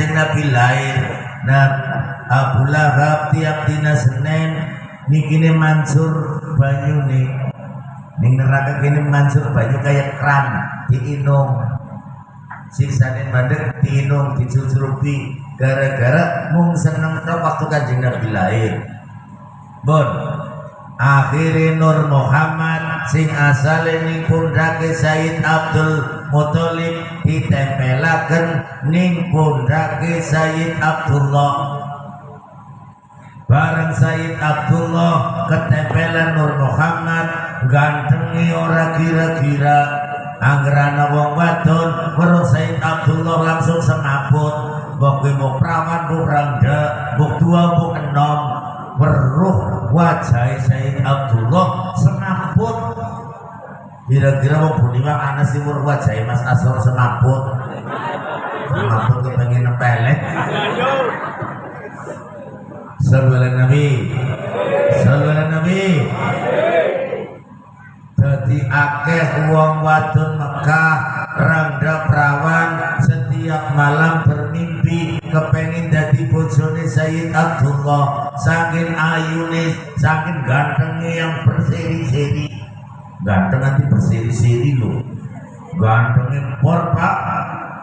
kanjeng Nabi lahir. Nah Abu Lahab tiap dina Senin mansur banyu nih. Ning neraka kene mansur banyu kayak keran diinung. Siksane bandek diinung dicucurupi. Gara-gara mung seneng tok waktu kanjeng Nabi lahir. Bon akhirnya Nur Muhammad sing asale ning pundake Said Abdul Muthalib ditempelaken ning pundake Sayyid Abdullah. Bareng Sayyid Abdullah ketempelan Nur Muhammad gantengi ora kira-kira anggerana wong wadon weruh Sayyid Abdullah langsung semaput mbok mau prawan mbok rangga mbok dua mbok enom weruh wajah Sayyid Abdullah semaput kira-kira mau bunyiwa anak sih mur wajah Mas Asor semaput semaput kepengen nepelek Sallallahu Nabi. Sallallahu Nabi. Jadi akeh uang wadon Mekah Sayyid Abdullah saking ayunis saking gantengnya yang berseri-seri. Ganteng nanti berseri-seri loh gantengnya por pak.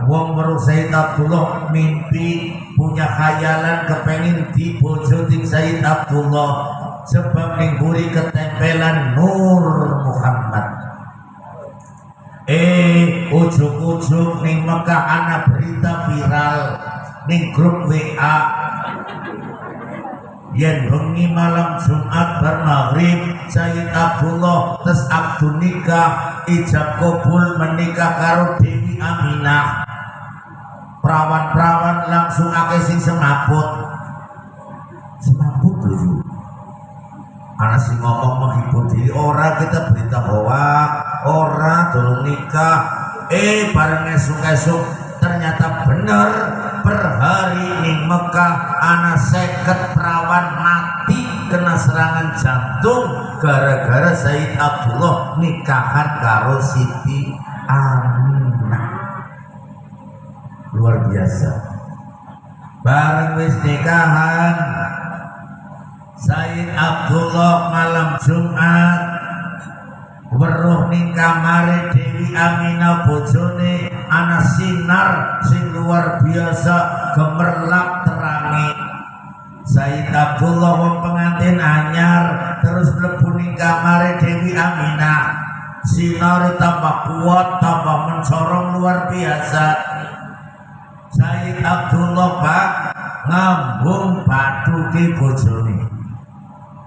Wong baru Sayyid Abdullah mimpi punya khayalan kepengen di ting Sayyid Abdullah sebab ningguri ketempelan Nur Muhammad. Eh ujuk-ujuk ning Mekah anak berita viral ning grup WA yen bengi malam Jumat bar maghrib Sayyid Abdullah tes abdu nikah ijab kabul menikah karo Dewi Aminah. Perawan-perawan langsung akeh sing semaput semaput dulu anak sing ngomong menghibur diri orang kita berita bahwa orang tolong nikah. Eh bareng esuk-esuk ternyata benar per hari ini Mekah anak seket perawan mati kena serangan jantung gara-gara Said Abdullah nikahan karo Siti Aminah. Luar biasa. Bareng wis nikahan. Said Abdullah malam Jumat weruh ning kamare Dewi Aminah bojone ana sinar sing luar biasa gemerlap terangi Said Abdullah wong pengantin anyar terus mlebu kamare Dewi Aminah sinar tambah kuat tambah mencorong luar biasa. Said Abdullah Pak ngambung batuke bojone.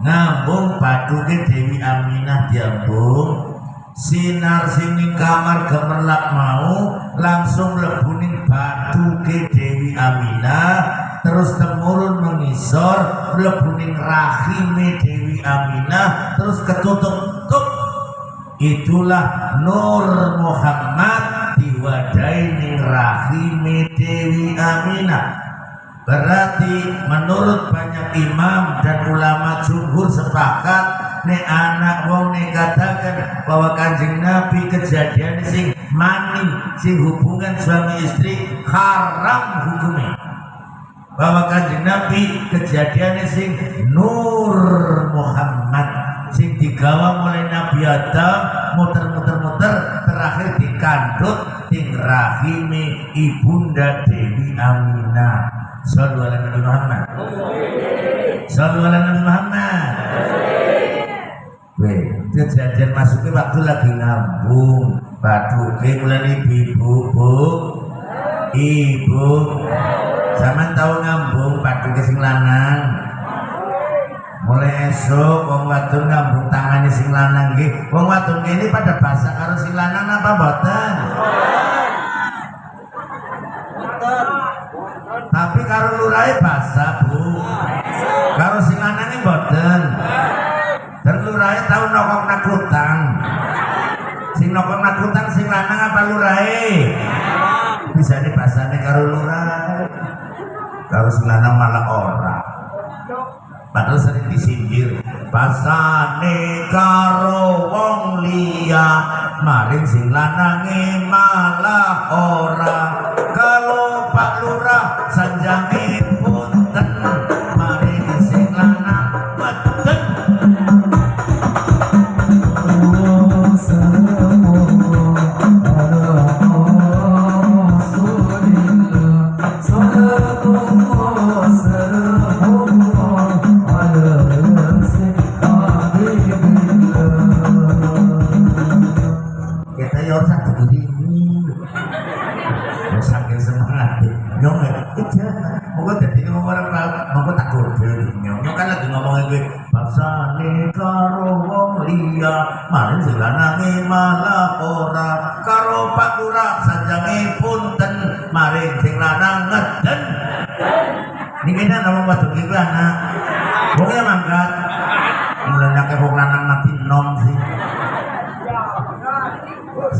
Ngambung baduke Dewi Aminah diambung sinar sini kamar gemerlap mau langsung lebunin baduke Dewi Aminah terus temurun mengisor lebunin rahime Dewi Aminah terus ketutup tutup itulah Nur Muhammad diwadai ning rahime Dewi Aminah Berarti menurut banyak imam dan ulama jumhur sepakat ne anak wong ne katakan bahwa kanjeng Nabi kejadian sing mani sing hubungan suami istri haram hukumnya bahwa kanjeng Nabi kejadian sing Nur Muhammad sing digawa mulai Nabi Adam muter-muter-muter terakhir dikandut ting rahime ibunda Dewi Aminah Sallu ala Nabi Muhammad. Sallu ala Nabi Muhammad. Weh, kejadian masuknya waktu lagi ngambung. Batu ke mulai ibu bu. Ibu. Sama tahu ngambung batu sing lanang. Mulai esok wong wadon ngambung tangannya sing lanang nggih. Wong wadon ini pada basah karo sing lanang apa boten tapi karo lurai basah bu. Karo sing lanange mboten lurai tau nokok nakutang sing nokok nakutang sing lanang apa lurai bisa nih basahnya karo lurai karo sing lanang malah orang padahal sering disindir. Basane karo wong liya maring sing lanange malah ora. Kalau Pak Lurah sanjange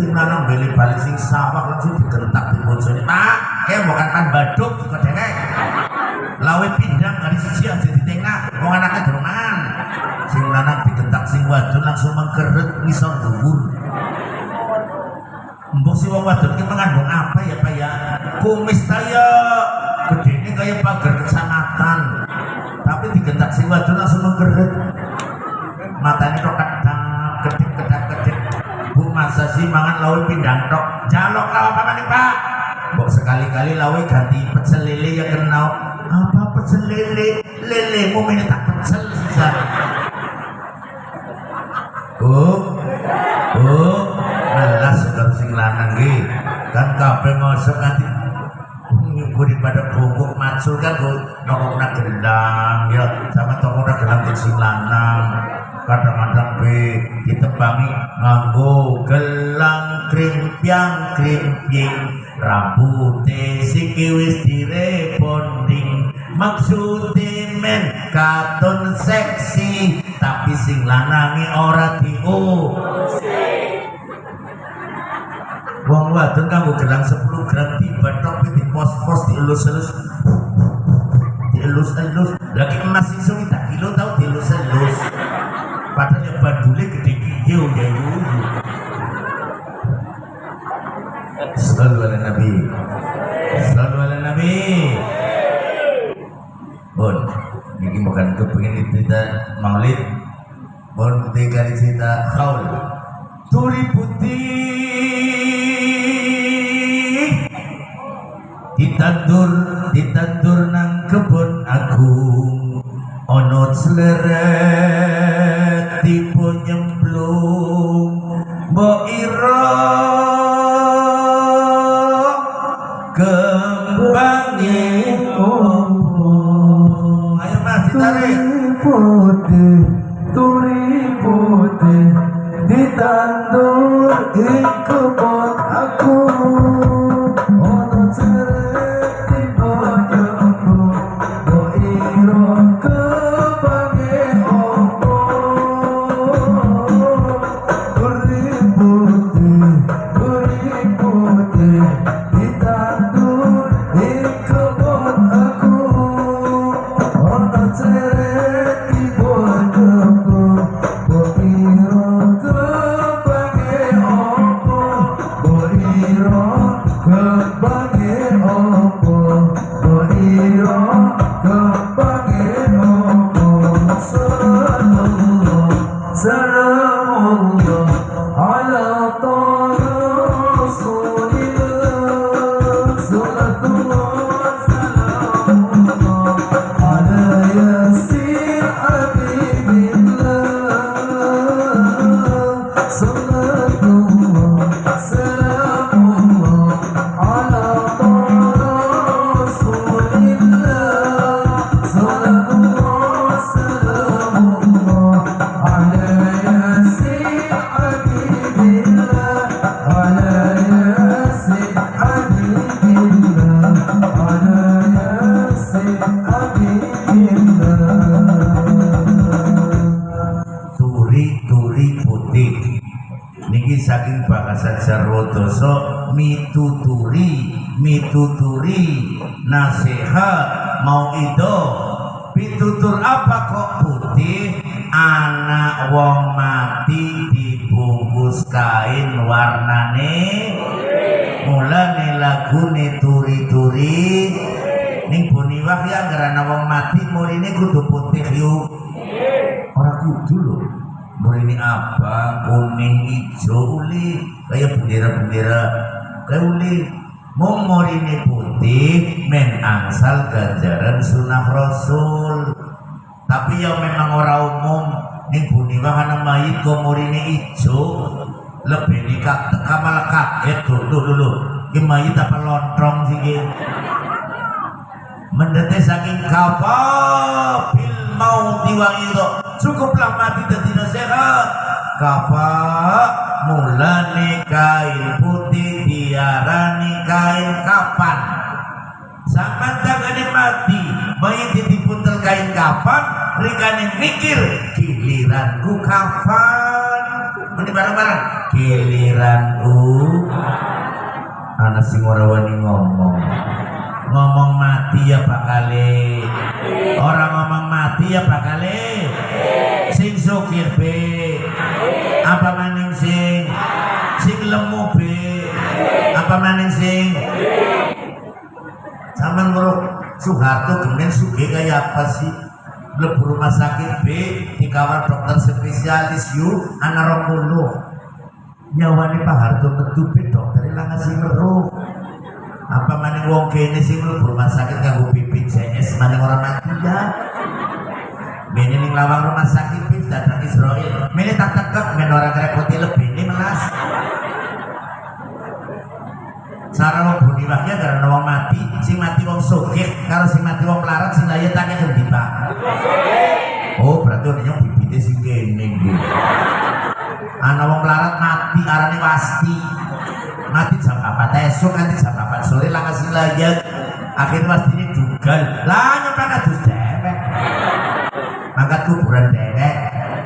sing lanang beli balik sing sawah langsung digentak di bojone pak kayak bukan kan baduk kok dengek? Lawe pindang hari siji aja di tengah wong anaknya dorongan. Sing lanang digentak sing wadon langsung mengkeret ngisor dhuwur. Mbok si wong wadon ki mengandung apa ya pak ya? Kumis saya gedene kayak pagar kecamatan. Tapi digentak sing wadon langsung mengkeret. Matanya kok bu sih mangan lawe pindang tok. Jalok lawa apa maning pak. Mbok sekali-kali lawe ganti pecel lele ya kenal. Apa pecel lele? Lele mau minta tak pecel susah. Oh oh malas segar sing lanang nggih. Kan kabeh ngosok nanti gue daripada bungkuk macul kan gue nongok nak gendang ya. Sama toko nak gendang sing lanang kadang-kadang be ditebangi nganggo gelang krimpiang krimping rambute siki wis direbonding maksude men katon seksi tapi sing lanange ora diu. Wong wadon kanggo gelang 10 gram tiba di pos-pos dielus-elus. Dielus-elus. Lagi emas iso tak kilo tau dielus-elus padahal ya bandule gede kiyo ya yuyu Sallu ala Nabi. Sallu ala Nabi. Bon Ini bukan kepingin cerita maulid. Bon ketika cerita khaul. Turi putih. Ditandur Ditandur nang kebun agung. Ono seleret ditandur di murine kudu putih yuk. Orang kudu loh murine abang kuning hijau uli. Kayak bendera-bendera kayak uli. Mau murine putih men angsal ganjaran sunnah rasul. Tapi yang memang orang umum. Ning buniwah ana mayit kok murine hijau lebih teka malah kaget dulu dulu ini mayit apa lontrong sih ini? mendete saking kafa bil mauti wa itu. Cukuplah mati dan tidak sehat kafa mulane kain putih diarani kain kapan? Sampai tangannya mati mayit dipuntel kain kapan? Rikane mikir giliranku kapan? Ini bareng-bareng giliranku. Anak sing ora wani ngomong ngomong mati ya bakale orang ngomong mati ya bakale sing sukir be. Apa maning sing? Sing lemu be. Apa maning sing? Sama nguruk Soeharto kemudian suge kayak apa sih? Lebu rumah sakit B dikawal dokter spesialis U anak puluh. Nyawani Pak Harto metu B dokter ilang ngasih meruh apa maning wong kene sing mlebu rumah sakit kanggo BPJS maning orang mati ya Bene ning lawang rumah sakit bis datang Israel. Mene tak tekek men orang ngrepoti lebih ini melas. Cara wong buni wae karena wong mati, sing mati wong sugih karo sing mati wong melarat sing laya tanya kendi Pak. Oh, berarti ono yang bibite sing kene iki. Ana wong melarat mati arane wasti. Mati jam 4 esuk nanti jam 4 sore lah kasih layat. Akhirnya ini dugal. Lah nyampe kadus dewek. Mangkat kuburan dewek.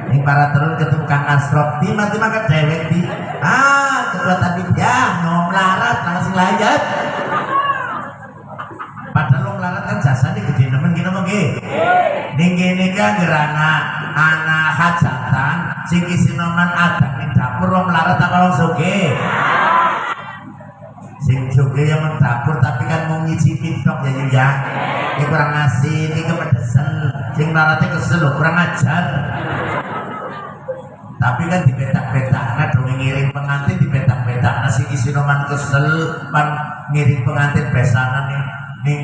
Ini para terus ketemu Kang Asrop di mati mangkat dewek di. Ah, ketua tadi ya, no melarat langsung layat. Padahal wong melarat kan jasanya gede nemen gini mengke. Ning kene kan gerana anak hajatan sing isinoman adang ning dapur wong melarat apa wong sugih. Sing sugih yang mendapur tapi kan mau ngicipin tok ya ya. Ini kurang ngasih, ini kepedesan. Sing melaratnya kesel loh, kurang ajar. Tapi kan dibetak-betak, nah dong ngiring pengantin dibetak-betak, nah sing isinoman kesel, pan ngiring pengantin besanan nih, ning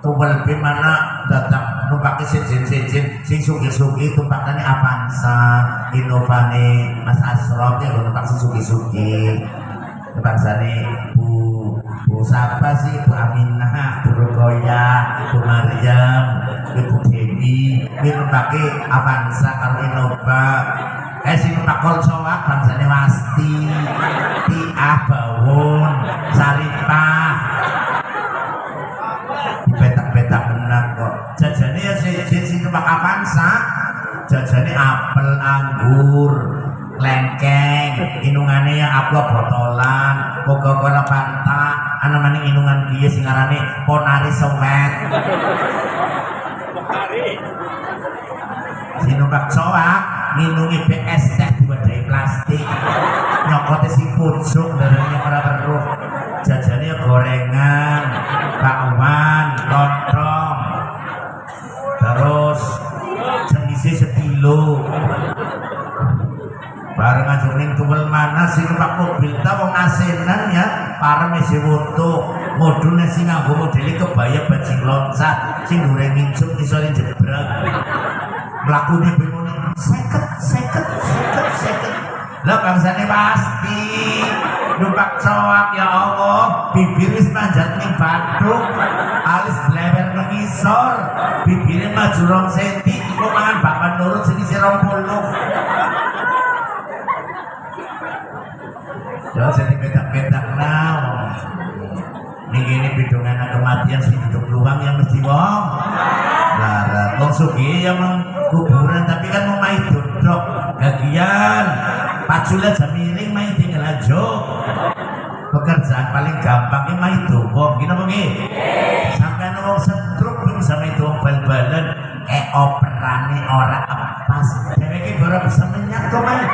tumpel be mana datang numpaki sejen-sejen sing sugi-sugi tumpakane Avanza, Innovane, Mas Asrof ya numpak sing sugi-sugi. Bangsane Bu Bu siapa sih? Bu Aminah, Bu Rukoya, Bu Maryam, Ibu Dewi, ini numpaki Avanza karo Innova. Eh sing numpak kolsoak bangsane Wasti, Tiah Bawon, Saripah, dibetak-betak benar kok. Jajane ya si si numpak Avanza. Jajane apel anggur lengkeng inungannya yang aqua botolan coca-cola fanta ana maning inungan dia sing arane ponari sowet si numpak coak nginungi BS teh diwadai plastik. Nyokote si pucuk darahnya para beruh jajannya gorengan ning tuwel mana sing numpak mobil ta wong asenan ya para mesti woto. Modune sing nganggo modele kebaya bajing loncat sing dureng nginjuk iso jebrak mlakune bengone seket seket seket seket. Lah bangsane pasti. Numpak coak ya Allah. Bibir wis manjat ning bathuk. Alis blewer nang ngisor. Bibire maju rong senti. Kok mangan bakwan nurut sing isi 20 Ya jadi petak-petak nah. Ini gini bidungan kematian sing hidup luang yang mesti wong. Lara, wong sugi yang kuburan tapi kan mau main dodok, gagian, paculan jamiring main tinggal aja. Pekerjaan paling gampang ini main dodok, gini apa gini? Sampai wong setruk belum sama itu wong bal-balan, eh operane ora pas. Deweke baru bisa menyak kok main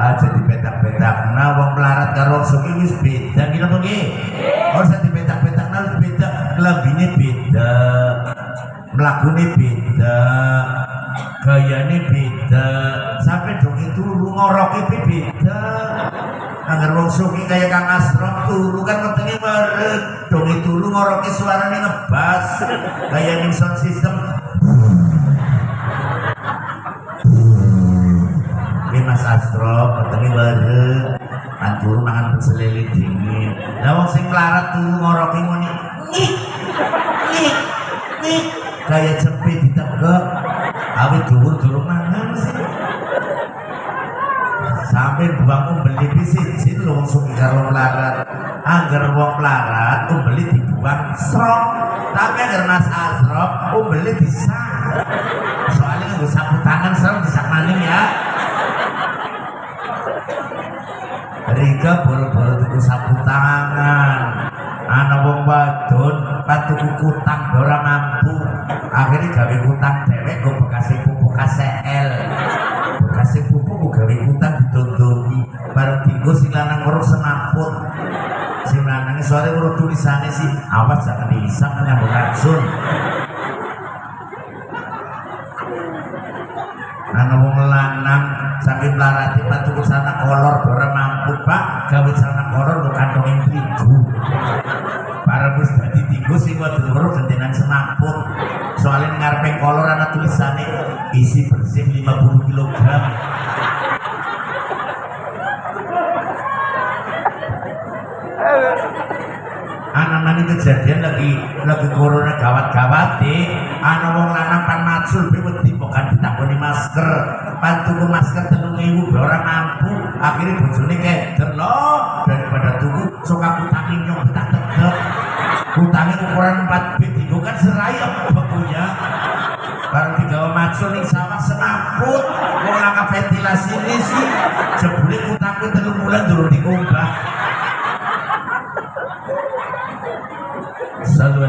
aja di petak-petak nah wong melarat karo suki wis beda kira apa nggih? Ora usah dipetak-petak harus beda, kelambine beda. Mlakune beda. Gayane beda. Sampai dong itu ngoroke pe beda. Angger wong suki kaya Kang Asrop turu kan wetenge bareng. Dong itu lu ngoroke suarane ngebas. Kaya ning sound system Astro, ketemu bareng. Anjur mangan pecel dingin. Lah wong sing melarat tuh ngoroki ngene. Nih. Nih. Nih. Kayak cepet ditegek. Awit dhuwur durung mangan sih. Sampai buang beli bisicin lho wong suki karo melarat. Angger wong melarat beli dibuang srok. Tapi angger Mas Astro beli disak. Soalnya nggak sapu tangan serem disak maning ya. Rika boro-boro tuku sapu tangan. Ana wong wadon pan tuku kutang ora mampu. Akhirnya gawe kutang dhewek go bekasi pupuk KCL. Bekasi pupuk gawe kutang ditondoni. Bareng dinggo sing lanang weruh senaput. Sing lanang soalnya weruh tulisane sih awas jangan diisap nyambung racun. Ana wong lanang saking larati pak tuku sana kolor ora mampu pak. Gawe sana kolor kok kantongin terigu para wis dadi tigo sing wadon weruh gentenan semaput. Soalnya ngarepe kolor ana tulisane isi bersih 50 kg anak ini kejadian lagi lagi corona gawat-gawat ana wong lanang pan macul pan tuku masker telung ewu be ora mampu. Akhirnya bojone keder loh daripada tuku sok aku nyong betak tegep utangnya ukuran 4 b digo kan serai bekunya baru digawa macul ning sawah senaput wong langkah ventilasi ini sih jebule utangku telung bulan durung dikumbah. Sallu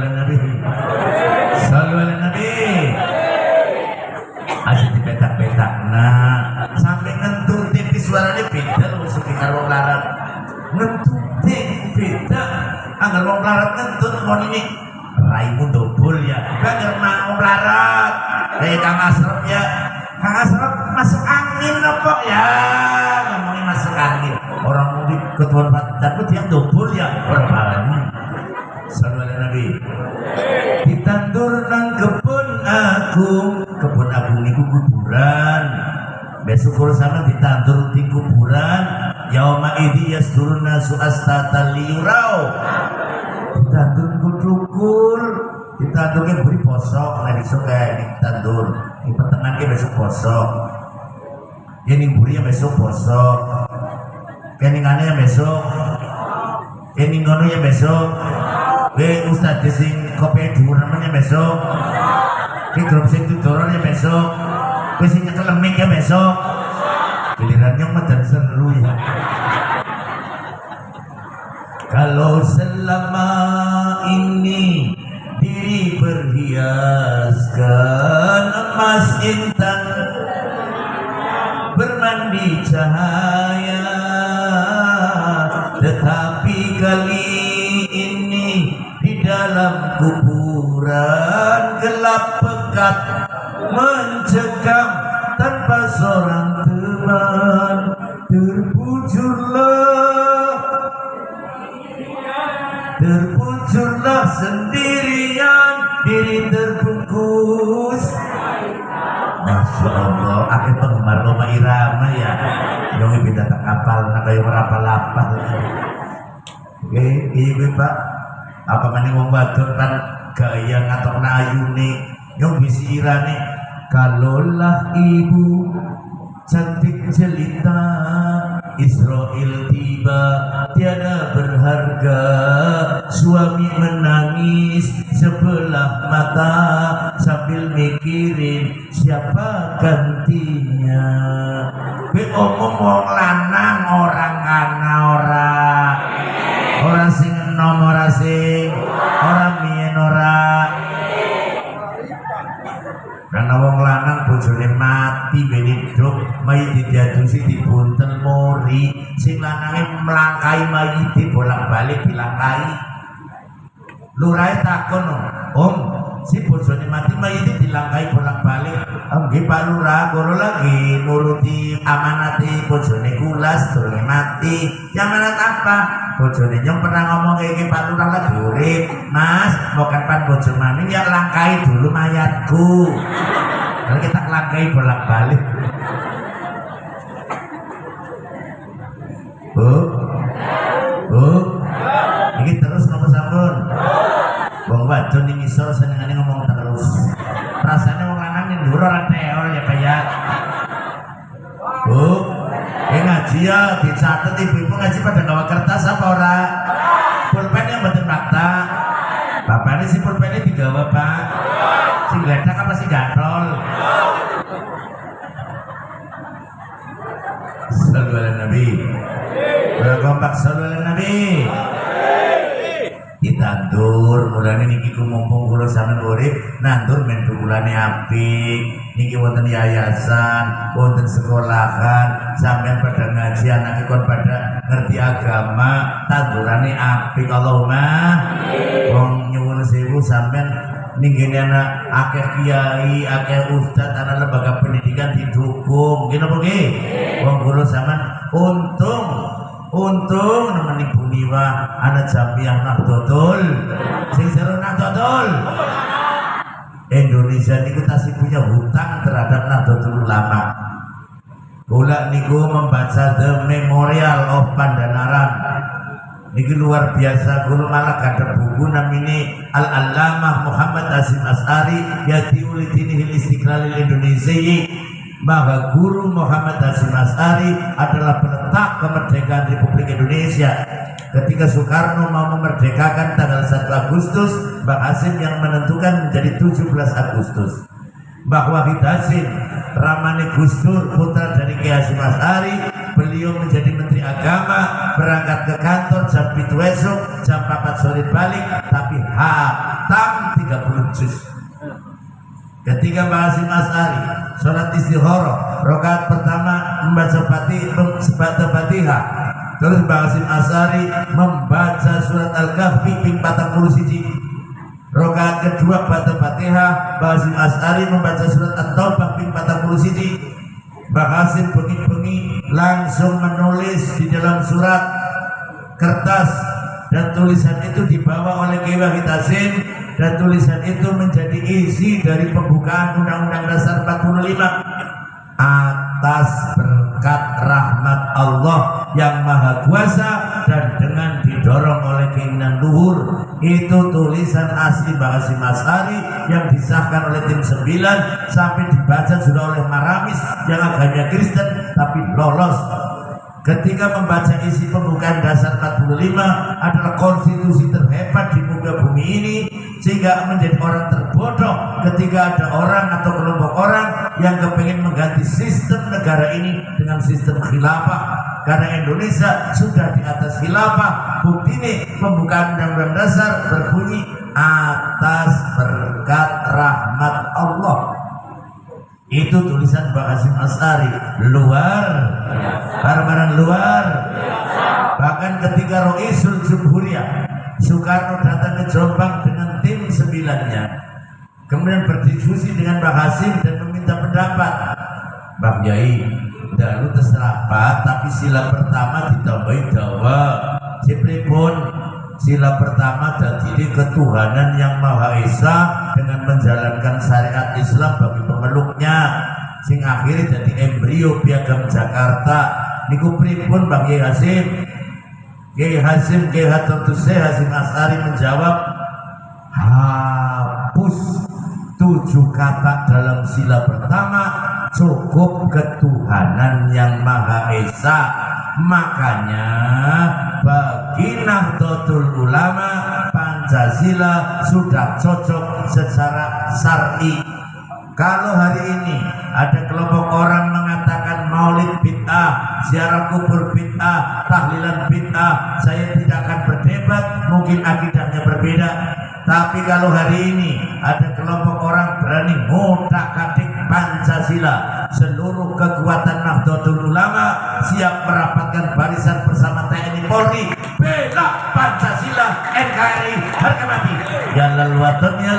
anggar wong larat ngentur mau ini. Raimu dobol ya. Gak mau larat kayak Kang Asrop ya. Kang Asrop masuk angin apa ya. Ngomongin masuk angin. Orang di ketua tapi dia dobol ya. Orang Sallallahu alaihi Nabi. Ditandur nang kebun agung, kebun agung niku kuburan. Besok kalau sama ditandur di kuburan, yauma idi yasduruna suastata. liyurau. Ini buri besok posok. Keningannya besok. Keningono ya besok. Weh Ustaz sing kopi dhuwur namanya besok. Ki grup sing tudoran ya besok. Weh sing nyekel ya besok. Gilirannya medan seru ya. Kalau selama ini diri berhiaskan emas intan merapal-apal Oke, iya Pak. Apa maning wong wadon kan gaya ngatok ayune Yang bisi irane Kalaulah ibu cantik jelita Israel tiba tiada berharga. Suami menangis sebelah mata Sambil mikirin siapa gantinya. Be omong wong lanang orang kana ora. Ora sing enom ora sing. Ora mien ora. Karena wong lanang bojone mati ben hidup mayit diadusi dibuntel mori. Sing lanange melangkai mayiti bolak-balik dilangkai lurai takon om si bojone mati mayiti dilangkai bolak-balik? Nggih Pak Lurah kula lagi nuruti amanati bojone kulas durunge mati. Amanat apa? Bojone nyong pernah ngomong kayak gini Pak Lurah lagi urip. Mas mau kapan bojo maning ya langkai dulu mayatku. Kalau kita langkai bolak-balik Bu Bu ini terus ngomong sampun Wong wadon ning isor senengane ngomong terus. Rasane wong lanang ning dhuwur ora teor ya kayak. Bu, eh ngaji ya dicatet ibu-ibu ngaji pada gawa kertas apa ora? Pulpen yang mboten fakta. Ini si pulpennya digawa pak. Si geledak apa si gatrol? Sallu ala Nabi. Sallu ala Nabi. Ditandur mulane niki ku mumpung kula sampean urip nandur men bukulane apik niki wonten yayasan wonten sekolahan. Sampean pada ngaji anak kon pada ngerti agama. Tandurane apik Allahumma wong nyuwun sewu sampean ninggene anak akeh kiai akeh ustad anak lembaga pendidikan didukung. Gini apa nggih wong kula sampean untung untung nemeni buniwa anak jamiah Nahdlatul sing seru Nahdlatul Indonesia niku tasih punya hutang terhadap Nahdlatul Ulama. Kula niku membaca The Memorial of Pandanaran. Niki luar biasa guru malah ada buku namanya Al Allamah Muhammad Azim As'ari Yati ulidinihil istiqlalil Indonesia bahwa guru Muhammad Hasim Asari adalah peletak kemerdekaan Republik Indonesia. Ketika Soekarno mau memerdekakan tanggal 1 Agustus Mbak Hasim yang menentukan menjadi 17 Agustus. Mbah Wahid Hasim Ramani Gustur putra dari Kiai Hasim Asari beliau menjadi Menteri Agama berangkat ke kantor jam itu esok jam 4 sore balik tapi hatam 30 juz Ketika Mbak Asari sholat istihoroh rokaat pertama membaca fatih membaca fatihah. Terus Mbak Asari membaca surat Al-Kahfi ping 40 siji. Rokaat kedua baca fatihah Mbak Asari membaca surat At-Taubah ping 40 siji. Mbak Hasim bengi-bengi langsung menulis di dalam surat kertas dan tulisan itu dibawa oleh Kiai Wahid Hasim dan tulisan itu menjadi isi dari pembukaan Undang-Undang Dasar 45 atas berkat rahmat Allah yang maha kuasa dan dengan didorong oleh keinginan luhur. Itu tulisan asli Bahasa Masari yang disahkan oleh tim 9 sampai dibaca sudah oleh Maramis yang agamanya Kristen tapi lolos ketika membaca isi pembukaan dasar 45 adalah konstitusi terhebat di muka bumi ini sehingga menjadi orang terbodoh ketika ada orang atau kelompok orang yang kepingin mengganti sistem negara ini dengan sistem khilafah. Karena Indonesia sudah di atas khilafah bukti ini pembukaan undang-undang dasar berbunyi atas berkat rahmat Allah. Itu tulisan Mbak Hasim Asari luar barang-barang luar. Bahkan ketika Roisul Jumhuriyah. Soekarno datang ke Jombang dengan tim sembilannya. Kemudian berdiskusi dengan Mbak Hasim dan meminta pendapat. Mbak Yai dalu terserah Pak. Tapi sila pertama ditambahi dawa. Cipripun sila pertama jadi ketuhanan yang Maha Esa dengan menjalankan syariat Islam bagi pemeluknya. Sing akhirnya jadi embrio piagam Jakarta niku pripun Bang Yai Hasim Kiai Hasim Kiai Hatur Hasim Asari menjawab hapus tujuh kata dalam sila pertama cukup ketuhanan yang Maha Esa. Makanya bagi Nahdlatul Ulama Pancasila sudah cocok secara syar'i. Kalau hari ini ada kelompok orang mengatakan maulid bid'ah, ziarah kubur bid'ah, tahlilan bid'ah, saya tidak akan berdebat, mungkin akidahnya berbeda. Tapi kalau hari ini ada kelompok orang berani ngotak katik Pancasila seluruh kekuatan Nahdlatul Ulama siap merapatkan barisan bersama TNI Polri bela Pancasila NKRI harga mati ya lal waton ya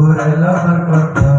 Por el amor, por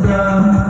Nanda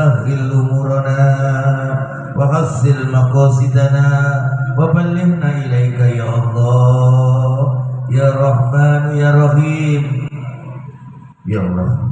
سهل أمورنا وحسن مقاصدنا وبلغنا إليك يا الله يا رحمن يا رحيم يا الله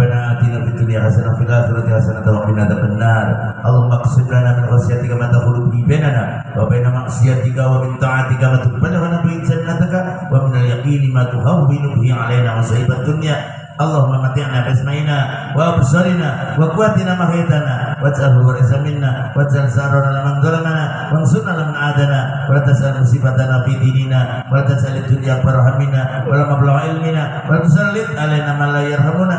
ربنا آتنا في الدنيا حسنة وفي الآخرة حسنة وقنا عذاب النار اللهم اقسم لنا من خشيتك ما تحول به بيننا وبين معصيتك ومن طاعتك ما تبلغنا به جنتك ومن اليقين ما تهون به علينا مصائب الدنيا اللهم متعنا باسمعنا وابصارنا وقواتنا ما احييتنا واجعله الوارث منا واجعل ثارنا لمن ظلمنا وانصرنا لمن عادنا ولا تجعل مصيبتنا في ديننا ولا تجعل الدنيا اكبر همنا ولا مبلغ علمنا ولا تسلط علينا من لا يرحمنا